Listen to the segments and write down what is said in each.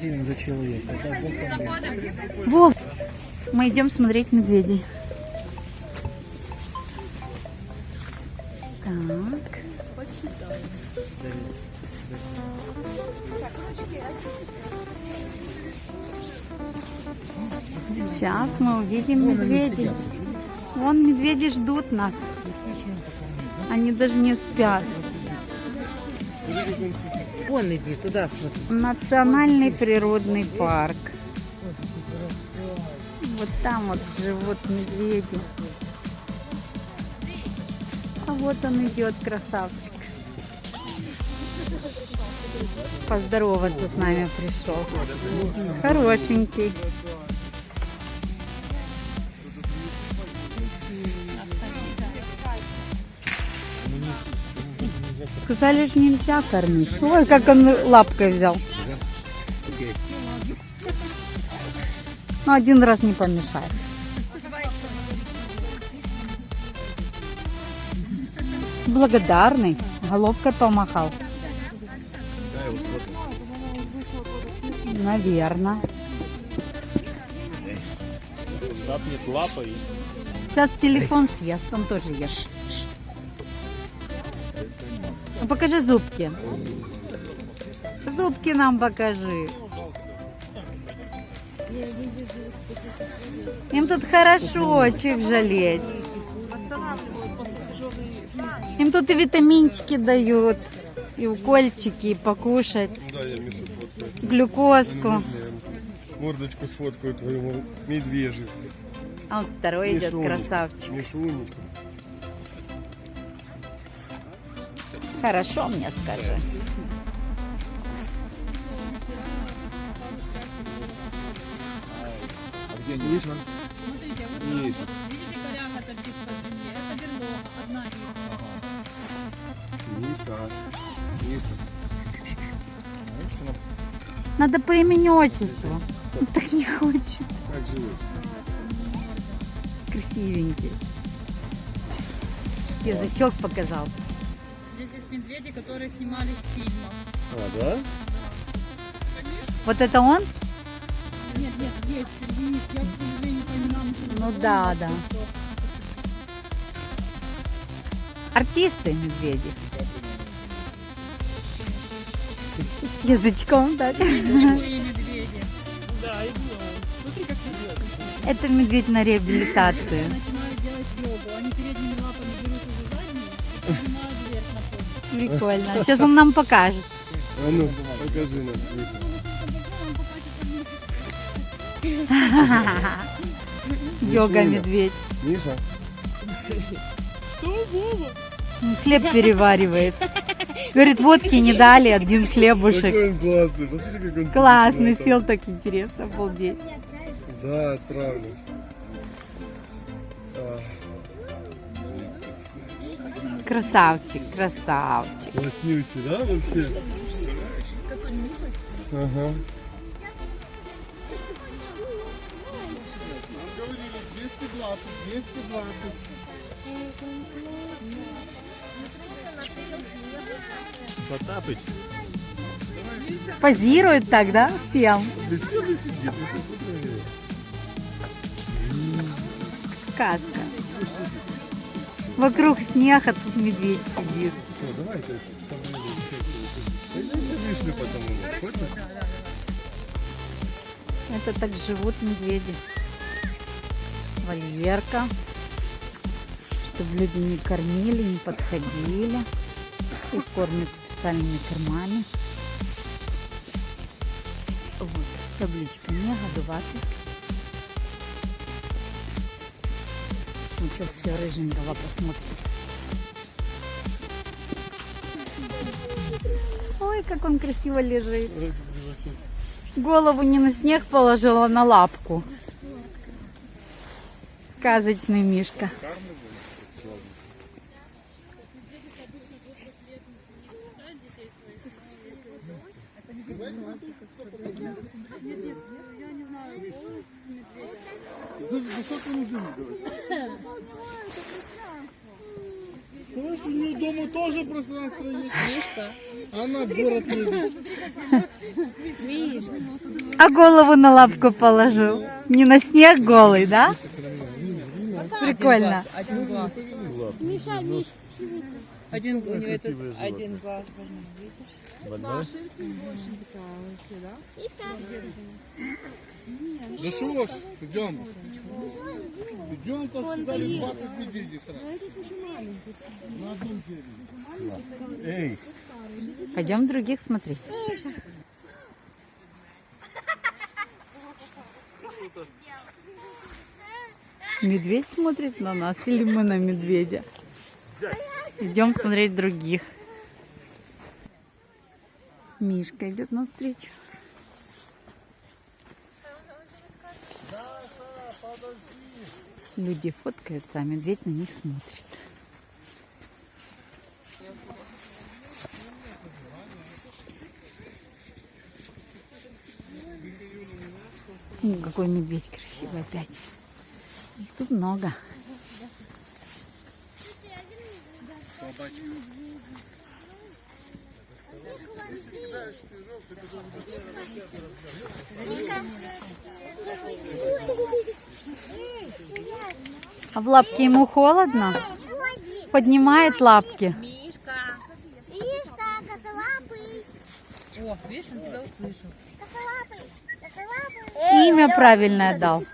гривен за человека. Во! Мы идем смотреть медведей. Так. Сейчас мы увидим медведей. Вон медведи ждут нас. Они даже не спят. Вон иди, туда смотри. Национальный природный парк. Вот там вот живут медведи. А вот он идет, красавчик. Поздороваться с нами пришел. Хорошенький. Сказали же нельзя кормить. Ой, как он лапкой взял. Ну, один раз не помешает. Благодарный. Головкой помахал. Наверное. Сейчас телефон съест, он тоже ест. Ну, покажи зубки. Зубки нам покажи. Им тут хорошо, чего их жалеть. Им тут и витаминчики дают, и укольчики, и покушать, фоткаю. глюкозку. Мордочку сфоткаю твою медвежью. А вот второй идет, красавчик. Мишуник. Хорошо мне скажи. Миша. Смотрите, вот Есть. видите, коряга торчит по земле. Это берлога, одна из. Миша. Миша. Надо по имени отчеству. Он так не хочет. Как живешь? Красивенький. Язычок показал. Здесь есть медведи, которые снимались в фильмах. А, да? Вот это он? Нет, нет, есть среди них. Я, к сожалению, не Ну знаю, да, да. Артисты медведи. Язычком, медведи. Это медведь на реабилитации. Прикольно. Сейчас он нам покажет. А ну, покажи нам. Йога медведь. Миша. Хлеб переваривает. Говорит, водки не дали, один хлебушек. Какой он классный. Посмотри, как он Классный, сел так интересно, обалдеть. Да, отправлю. Красавчик, красавчик. Класснючий, да, вообще? Ага. Говорили, 220, 220. Потапыч. Позирует так, да, всем? Да все сидит. Сказка. Вокруг снег, а тут медведь сидит. Что, давай там вишню? Это так живут медведи. Вольерка. Чтобы люди не кормили, не подходили. Их кормят специальными кормами. Вот, табличка не годувати. Ну, сейчас еще рыженького посмотрим. Ой, как он красиво лежит. Голову не на снег положила, а на лапку. Сказочный Мишка. Слышь, у нее дома тоже пространство есть. Она в город не А голову на лапку положил. Не на снег голый, да? Прикольно. Один глаз. Один, у него этот один глаз. Да что ж, идем. Идем, то сказали, 20 медведей сразу. На одном дереве. Пойдем других смотреть. Медведь смотрит на нас или мы на медведя? Идем смотреть других. Мишка идет навстречу. Люди фоткаются, а медведь на них смотрит. Какой медведь красивый опять. Их тут много. А в лапке ему холодно? Поднимает лапки. Мишка, косолапый, О, видишь, он тебя услышал. косолапый, косолапый. Имя правильное дал.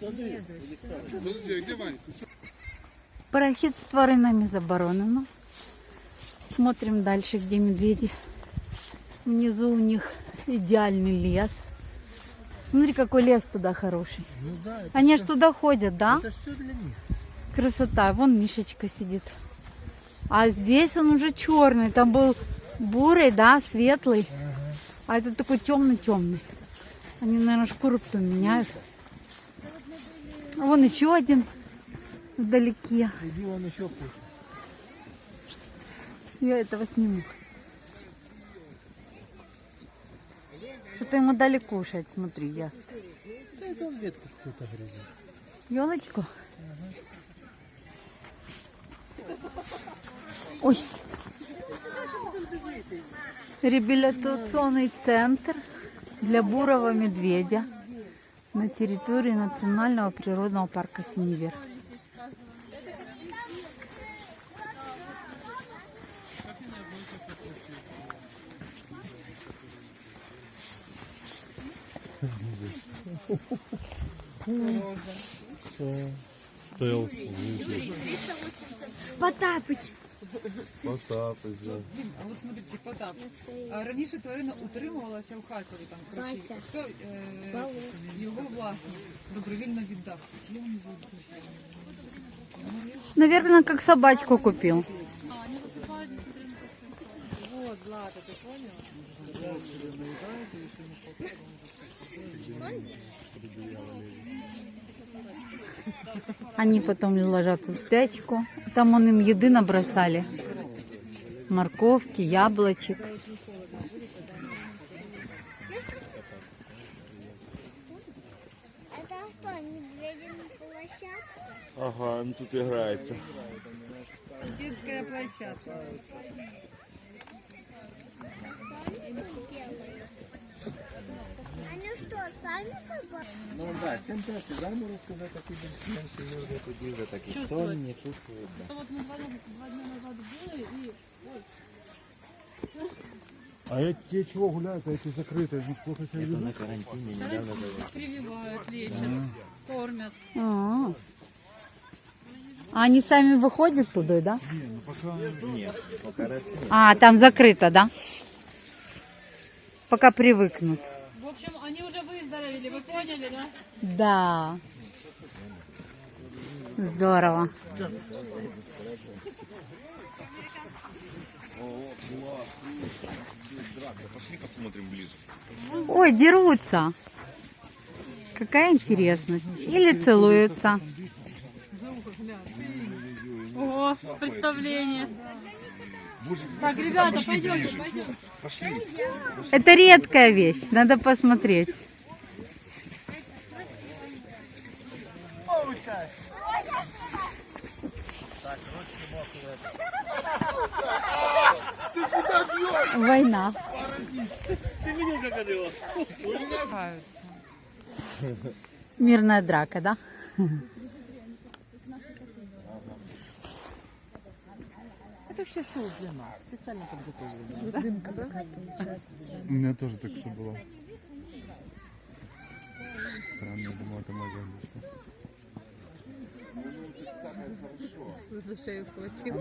Подожди, где Ванька? Парахід з тваринами заборонено. Смотрим дальше, где медведи. Внизу у них идеальный лес. Смотри, какой лес туда хороший. Они ж туда ходят, да? Это все для них. Красота. Вон Мишечка сидит. А здесь он уже черный. Там был бурый, да, светлый. А это такой темный-темный. Они, наверное, шкуру потом меняют. А вон еще один вдалеке. Иди вон еще кушай. Я этого сниму. Что-то ему дали кушать, смотри, ясно. Да это он ветку какую-то грызет. Елочку? Ой. Реабилитационный центр для бурого медведя на территории Национального природного парка Синевер. Стелс. Потапыч. Потапыч, да. А от смотрите, Потап. А Раніше тварина утримувалася у Харкові, там, коротше, Вася. хто е, його власник добровільно віддав. От я не знаю. Наверное, как собачку купил. Они потом ложатся в спячку. Там он им еды набросали. Морковки, яблочек. Это что, медвединая площадка? Ага, ну тут играется. Детская площадка. Они что, сами собаки? Ну да, чим далі заморозку, вже такі більш-менш люди тоді вже такі сонні, чувствують. да. От ми два, два дні назад були і А эти чего гуляют, а эти закрытые? Они плохо себя ведут? На карантині недавно були. прививають, лечать, кормять. А, А они сами выходят туда, да? Ні, поки раз ні. А, там закрыто, да? Пока привыкнут. Общем, они уже выздоровели, вы поняли, да? Да. Здорово. Пошли посмотрим ближе. Ой, дерутся. Какая интересность. Или целуются. Ого, представление. Так, ребята, пойдемте, пойдемте. Это редкая вещь. Надо посмотреть. Война. Мирная драка, да? Это вообще шоу для нас. Специально подготовлено. У меня тоже так что было. Странно, я думал, это загляд. За шею схватил.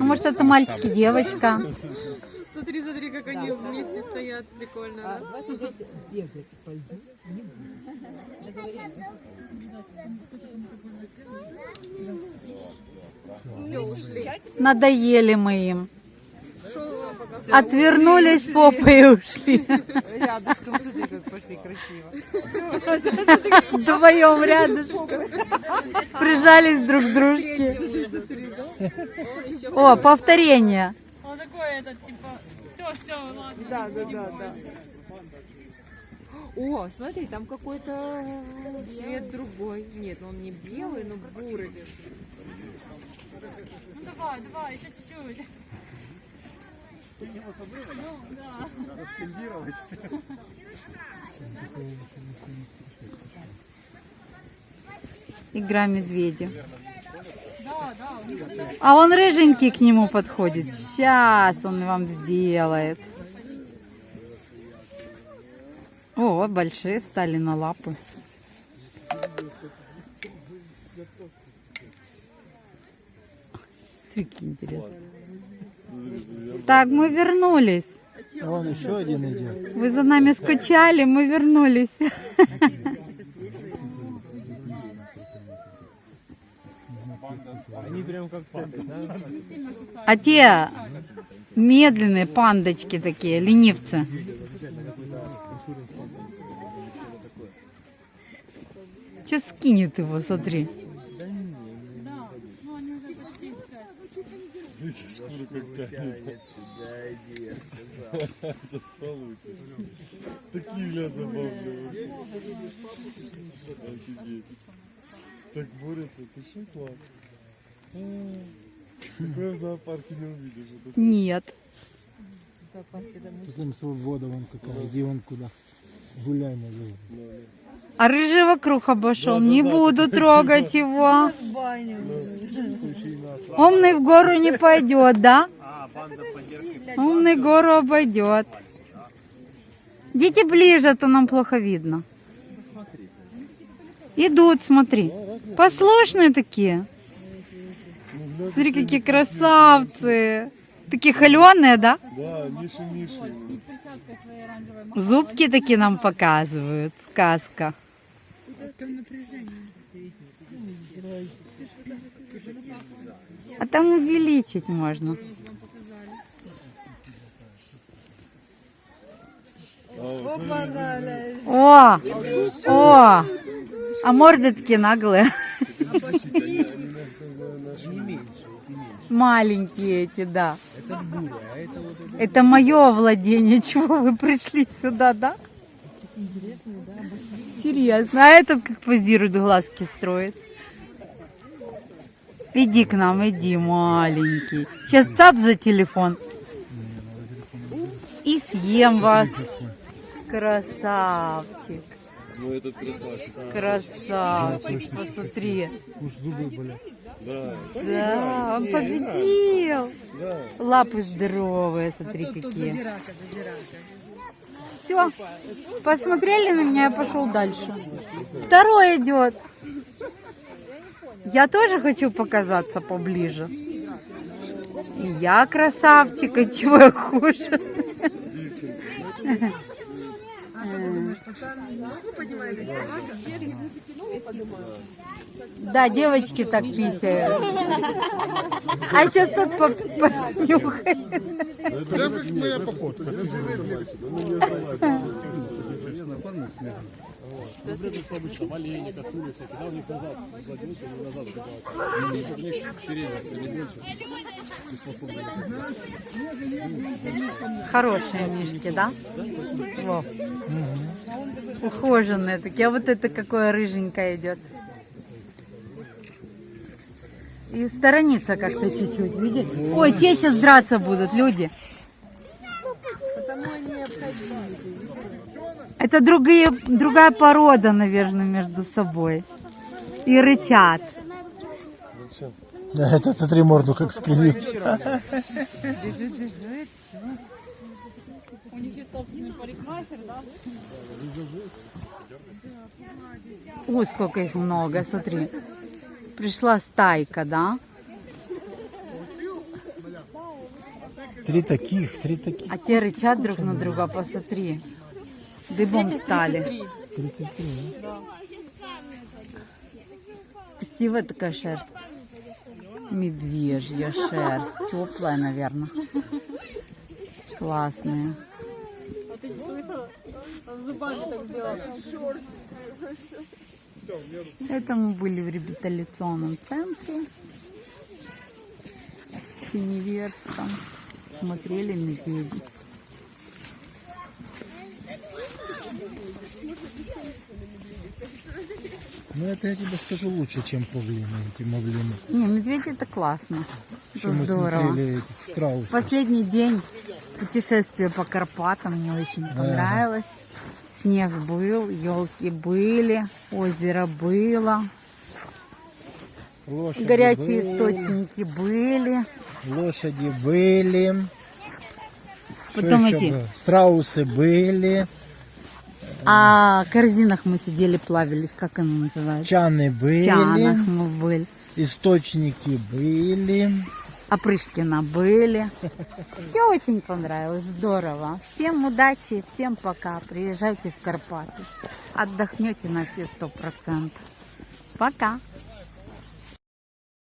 А может это мальчик и девочка? Смотри, смотри, как они вместе стоят. Прикольно, да? Все, Надоели мы им. Отвернулись попой и ушли. Рядышком, смотри, как пошли красиво. Вдвоем рядышком. Прижались друг к дружке. О, повторение. Он такой, этот, типа, все, все, ладно. Да, да, да, да. О, смотри, там какой-то цвет другой. Нет, он не белый, но бурый. Ну давай, давай, еще чуть-чуть. Ну, да. Игра медведя. Да, да, А он рыженький к нему подходит. Сейчас он вам сделает. О, большие стали на лапы. Какие интересные. Так, мы вернулись. Вон еще один идет. Вы за нами скучали, мы вернулись. Они прям как цепи, да? А те медленные пандочки такие, ленивцы. Сейчас скинет его, смотри. Шкура как тянет. Сейчас получишь. Такие ля забавные вообще. Офигеть. Так борются, ты что класс? Такое в зоопарке не увидишь. Это Нет. Тут им свобода вон какая. Иди вон куда. Гуляй на зоне. А рыжий вокруг обошел. Не буду трогать его. Умный в гору не пойдет, да? Умный гору обойдет. Идите ближе, а то нам плохо видно. Идут, смотри. Послушные такие. Смотри, какие красавцы. Такие холеные, да? Да. Зубки такие нам показывают. Сказка. А там увеличить можно. О! О! А морды такие наглые. Маленькие эти, да. Это мое владение. Чего вы пришли сюда, да? Интересно. А этот как позирует, глазки строит. Иди к нам, иди, маленький. Сейчас цап за телефон. И съем вас. Красавчик. Ну этот красавчик. Красавчик, посмотри. Уж зубы болят. Да. Да, он победил. Да. Лапы здоровые, смотри какие. Все, посмотрели на меня, я пошел дальше. Второй идет. Я тоже хочу показаться поближе. И я красавчик, а чего я хуже? Да, девочки так писают. А сейчас тут по- понюхай. Прям как моя походка. Хорошие мишки, да? Во. Ухоженные такие. А вот это какое рыженькое идет. И сторонится как-то чуть-чуть, видите? Ой, те сейчас драться будут, люди. Это другие, другая порода, наверное, между собой. И рычат. Да, это смотри морду как скривил. У них есть собственный парикмахер, да? Ой, сколько их много, смотри. Пришла стайка, да? Три таких, три таких. А те рычат друг на друга, посмотри. Дыбом стали. 33. Красивая такая шерсть. Медвежья шерсть. Теплая, наверное. Классная. А ты слышала? Он зубами так сделал. Это мы были в реабилитационном центре. В Синеверском. Смотрели медведей. Ну это я тебе скажу лучше, чем павлины, эти мавлины. Не, медведи это классно. Что Это мы здорово. смотрели этих страусов. Последний день путешествия по Карпатам мне очень понравилось. Снег был, елки были, озеро было, Лошади горячие были, источники были. Лошади были. Потом эти- было? Страусы были. А в корзинах мы сидели, плавились, как оно называется? Чаны были. чанах мы были. Источники были. Опрышкина были. Все очень понравилось, здорово. Всем удачи, всем пока. Приезжайте в Карпаты. Отдохнете на все сто процентов. Пока.